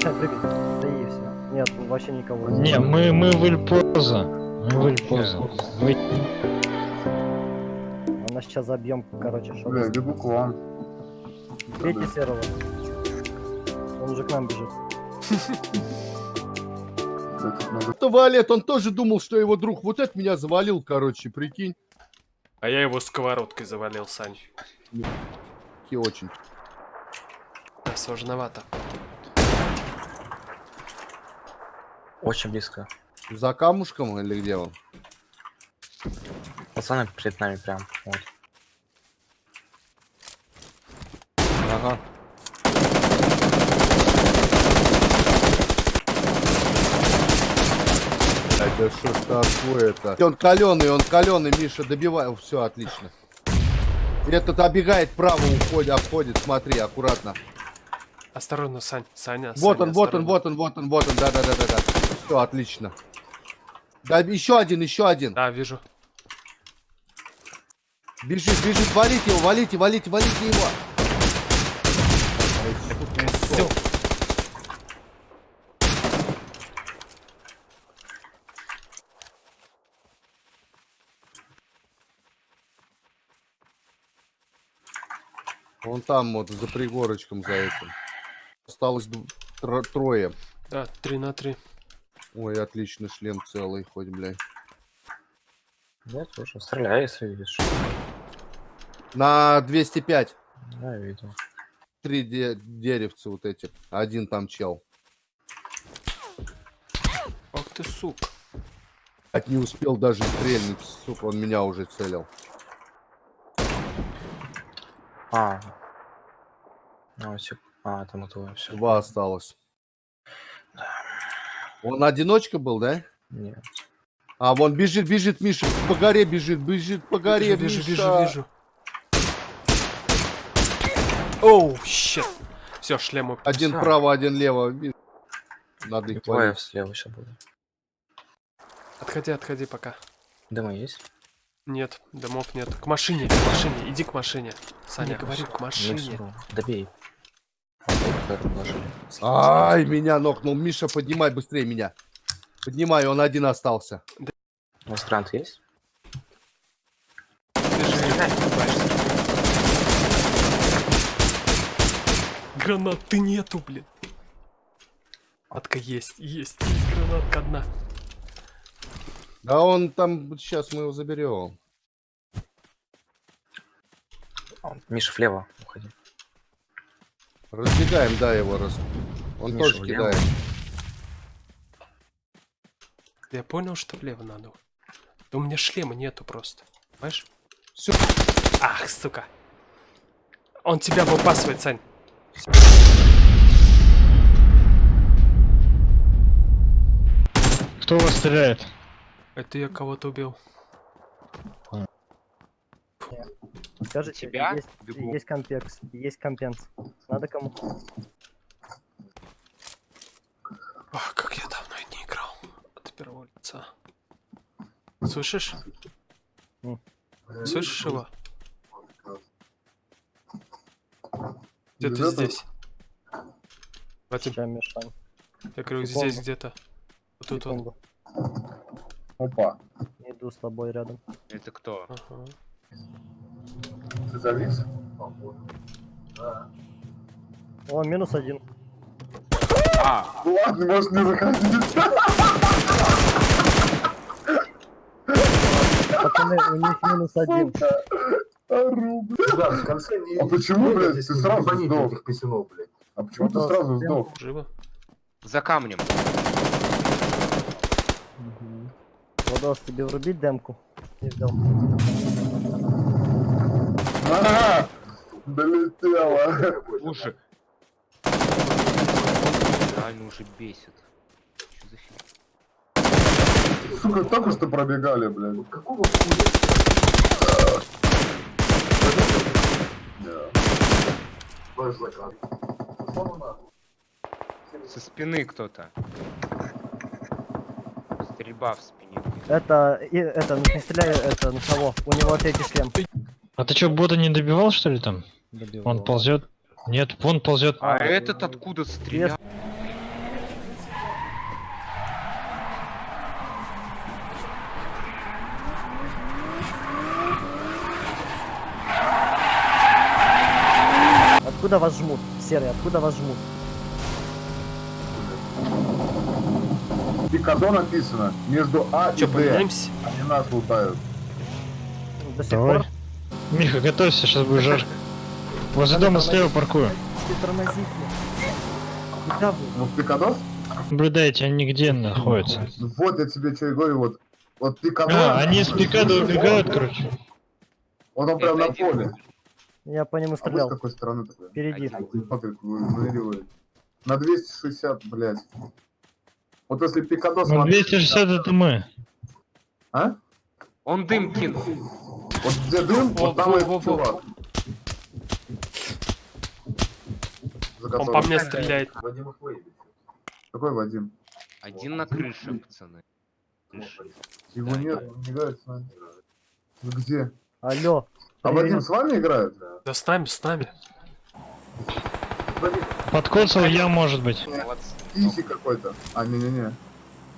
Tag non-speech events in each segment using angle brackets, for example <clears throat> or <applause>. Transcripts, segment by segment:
Мишань, прыгай. Да и все. Нет, вообще никого. Не, мы, мы в. Мы в. Вы... Она сейчас забьем, короче, что Бля, бегу к вам. Бейте серого. Он уже к нам бежит. Туалет, он тоже думал, что его друг вот это меня завалил, короче, прикинь. А я его сковородкой завалил, Сань. И очень. Да, сложновато. Очень близко. За камушком или где он? Пацаны перед нами прям. Вот. Ага. Это что ж такое-то? Он каленый, он каленый, Миша, добивай. Все, отлично. Этот оббегает право, уходит, обходит, смотри, аккуратно. Осторожно, Сань. Саня, Вот Саня, он, вот он, вот он, вот он, вот он, да-да-да-да-да. Все, отлично. Да, еще один, еще один. Да, вижу. Бежит, бежит, валите его, валите, валите, валите его. Ай, сука. Вон там вот за пригорочком за этим. Осталось трое. Да, 3 на 3. Ой, отлично, шлем целый, хоть, блядь. Я тоже. Стреляй, если видишь. На 205. Да, я видел. Три де- деревца вот эти. Один там чел. Ох ты, сук. От не успел даже стрельнуть, сука, он меня уже целил. А. А, все. А, там это все. Два осталось. Он одиночка был, да? Нет. А, вон бежит, бежит, Миша, по горе бежит, бежит по горе, вижу, вижу, Миша. вижу. Оу, щет. Все, шлем упер. Один право, один лево. Надо их валить. слева сейчас будет. Отходи, отходи пока. Дыма есть? Нет, домов нет. К машине, к машине, иди к машине. Саня, говорю, к не машине. Добей. Ай, меня нокнул. Миша, поднимай быстрее меня. Поднимай, он один остался. У вас есть? Гранаты нету, блин. Гранатка есть, есть, есть гранатка одна. Да он там, сейчас мы его заберем. А, Миша, влево уходи. Разбегаем, да, его раз. Он Миша, тоже влево. кидает. Я понял, что влево надо. Да у меня шлема нету просто. Понимаешь? Всё. Ах, сука. Он тебя выпасывает, Сань. Кто вас стреляет? Это я кого-то убил. Скажите, Тебя? есть, Бегу. есть компекс, есть компенс. Надо кому? Ах, как я давно не играл. От первого лица. Слышишь? М. Слышишь его? Где-то Где-то? здесь. В этом, Сейчас, Мишань. я говорю, здесь где-то. Вот тут вот. Секунду. Опа. Иду с тобой рядом. Это кто? Ага. Ты завис? О, минус один. А, Ну ладно, может не заходить. Пацаны, у них минус один. Ору, блядь. Да, в конце не... А почему, блядь, ты сразу сдох? этих писюнов, блядь. А почему ты Ну, сразу да, сдох? Живо? за камнем. Владос, тебе врубить демку? Не взял. А, Долетела. Слушай. Реально уже бесит. Чё за фигня? Сука, только что пробегали, блядь. Какого хуя? Ваш заказ. Со спины кто-то. Стрельба в спине. Это, это, не стреляй, это, на кого? У него третий шлем. А ты что, бота не добивал, что ли, там? Добивал. Он ползет. Нет, он ползет. А, а этот откуда стрелял? Откуда вас жмут? Серый, откуда вас жмут? Пикадо написано между А Чё, и Б. Поменяемся? Они нас лутают. До сих Давай. пор? Миха, готовься, сейчас будет жарко. Возле дома слева паркую. Ты. Куда вы? Ну, Пикадос? Наблюдайте, они где находятся. Вот я тебе что и говорю, вот. Вот Пикадо. А, они с пикада убегают, короче. Вот он прям на поле. Я по нему А вы с стрелял. какой стороны такой? Впереди. На 260, блядь. Вот если Пикадос... Ну, смотри, 260 это мы. А? Он дым кинул. Вот где дым, Во, вот там во, и во, во. чувак. Он по мне стреляет. Вадим их выебет. Какой Вадим? Один на крыше, пацаны. Крыша. Его нет, он не играет с нами. Ну где? Алло. А. Вадим с вами играет? Да с нами, с нами. Подкоцал я, может быть. Тихий какой-то. А, не-не-не.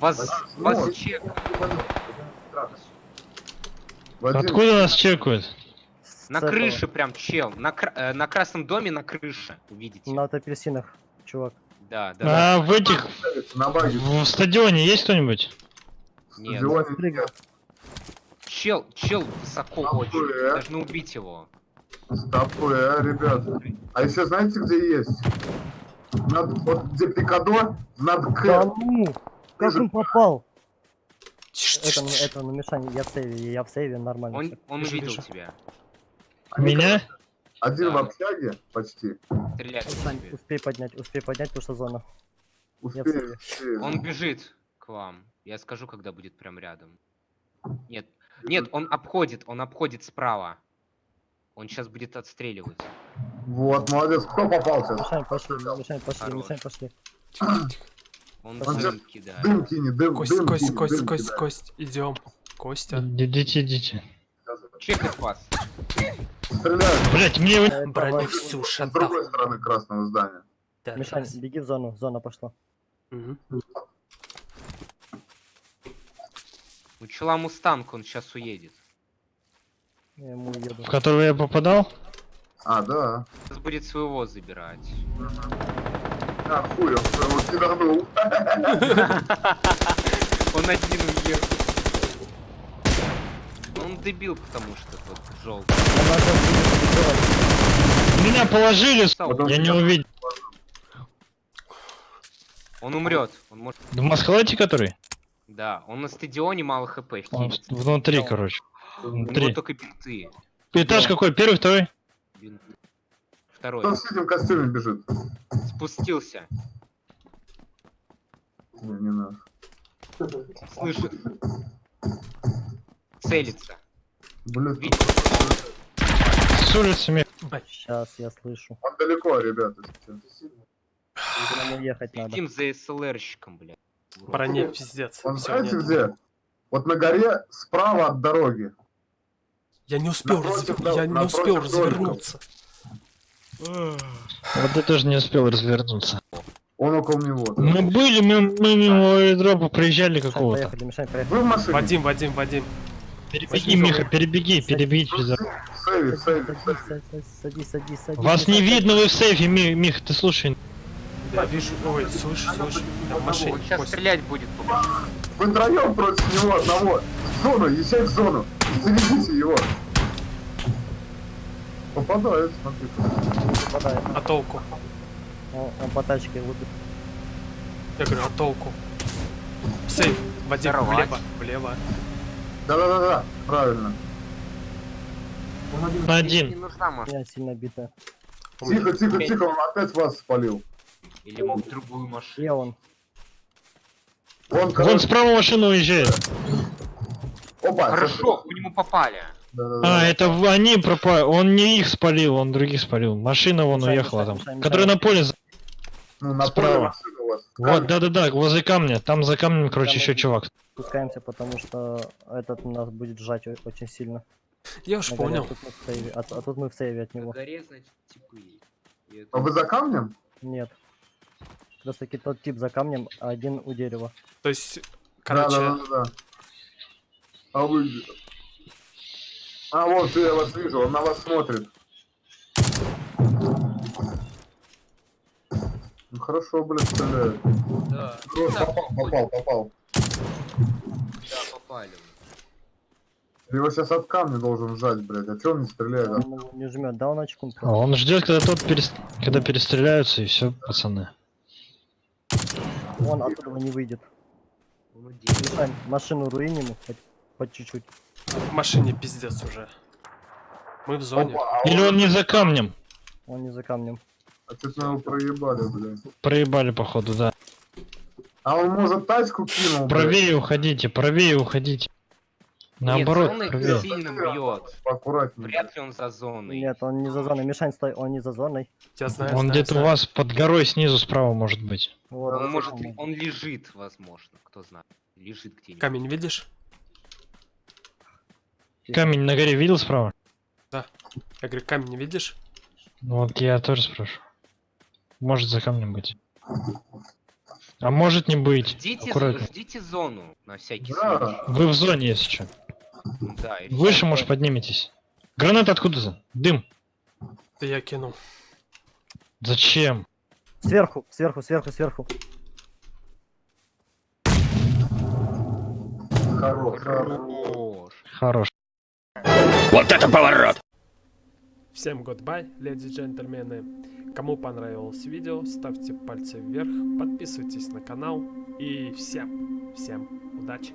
Вас, вас чек. Вадим, Откуда нас чекают? На крыше прям чел. На, э, на красном доме на крыше. Увидите. На апельсинах, чувак. Да, да. да. А в этих... на баге. В стадионе есть кто-нибудь? Нет. Стадионе. Чел, чел высоко Охуя. очень. Должны убить его. Стопы, а, ребят. А еще знаете, где есть? Над, вот где Пикадо, над Да К. ну! Как он попал? Это, это, ну, Мишань, я в сейве, я в сейве, нормально. Он, он увидел вижу. тебя. Они, Меня? Один в Да. общаге почти. Стреляет в Мишань, тебя. успей поднять, успей поднять, потому что зона. В сейве. успею. Он бежит к вам. Я скажу, когда будет прям рядом. Нет, нет, он обходит, он обходит справа. Он сейчас будет отстреливать. Вот, молодец. Кто попался? Мишань, пошли, Мишань, пошли. Мишань, пошли. <clears throat> Он Он дым кидает. Дым кинет, дым, Кость, дым кость, кинет, кость, дым кость, кидает. кость. Идем. Костя. Идите, идите. Чекает вас. Стреляют Блять, мне... Броню ваш- всю с шатал. другой стороны красного здания. Да, Мишань, да. беги в зону, зона пошла. Мгм. У чела мустанг, он сейчас уедет. Я ему уеду. В которого я попадал? А, да. Сейчас будет своего забирать. А, хуй, он киданул. <laughs> Он один уехал. Он дебил, потому что вот желтый. Меня положили, я не увидел. Он умрет. Он может. В Масхалате который? Да, он на стадионе мало хп. Он внутри, короче. У него Внутри. только бинты. Этаж какой? Первый, второй? Бинты. Второй. Кто в синем костюме бежит? Спустился. Не, не надо. Слышит. Целится. Блин. С улицы мне. Сейчас, я слышу. он далеко, ребята. Нам уехать надо. Следим за СЛРщиком, блядь. Броне пиздец. Он Всё, знаете нет. где? Вот на горе справа от дороги. Я не успел, Напротив разве- дом- я не успел домика. Вот ты тоже не успел развернуться. Он около него. Мы были, мы, мы мимо аэродрома проезжали Мишань, какого-то. поехали, Мишань, поехали. Вы в машине? Вадим, Вадим, Вадим. Перебеги, Миха, перебеги, перебеги через Садись, садись, садись, садись, садись. Вас не видно, вы в сейфе, Ми- Миха, ты слушай. Да, вижу. Ой, слышу, слышу. Машине. Он сейчас стрелять будет. Вы троем против него одного. В зону, езжай в зону. Заведите его. Попадает, смотри. попадает. А толку? Он, он по тачке лупит. Я говорю, а толку? Сейф. Здорово. влево, влево. Да-да-да-да, правильно. Не Один. нужна машина. Я сильно меня- Тихо, тихо, тихо, он опять вас спалил. Или мог другую машину. Где он? Он, Вон короче, справа машина уезжает. опа. Хорошо, по нему попали. А, это они пропали. Он не их спалил, он других спалил. Машина вон Мешай, уехала мешай, там. мешай, Которая на поле. Ну, на справа. Вот, да-да-да, возле камня. Там за камнем, короче, Там еще чувак. Спускаемся, потому что этот нас будет сжать о- очень сильно. Я уж На горе, понял. А тут, мы в сейве, а, а тут мы в сейве от На него. горе, значит, типы. Это- А вы за камнем? Нет. Как раз таки тот тип за камнем, а один у дерева. То есть, короче, Да-да-да. А вы... А вот я вас вижу, он на вас смотрит. Ну хорошо, блядь, стреляет. Да. Хорош, попал, попал, попал. Да, попали. Ты его сейчас от камня должен сжать, блядь. А чё он не стреляет? Он его не жмет, да, он очком А Он ждет, когда тот перес- когда перестреляются, и все, пацаны. Он оттуда не выйдет. Машину руиним, хоть по чуть-чуть. В машине пиздец уже. Мы в зоне. Опа, а Или он не за камнем. Он не за камнем. А что-то его проебали, блядь. Проебали, походу, да. А он, может, тачку кинул? Правее уходите, правее уходите. Наоборот, Нет, зоны правее. сильно бьет. Вряд ли он за зоной. Нет, он не за зоной. Мишань, стой, он не за зоной. Я знаю, Он где-то у вас под горой снизу справа может быть. Вот, Он может, он лежит, возможно, кто знает. Лежит где-нибудь. Камень видишь? Камень на горе видел справа? Я говорю, камень не видишь? Ну Вот я тоже спрашиваю. Может за камнем быть. А может не быть. Ждите, Аккуратно. ждите зону на всякий Да. случай. Вы в зоне, если что. Да, Выше, всё. может, подниметесь. Граната откуда-то? Дым. Да я кинул. Зачем? Сверху, сверху, сверху, сверху. Хорош. Хорош. Хорош. Всем goodbye, леди и джентльмены. Кому понравилось видео, ставьте пальцы вверх, подписывайтесь на канал и всем, всем удачи.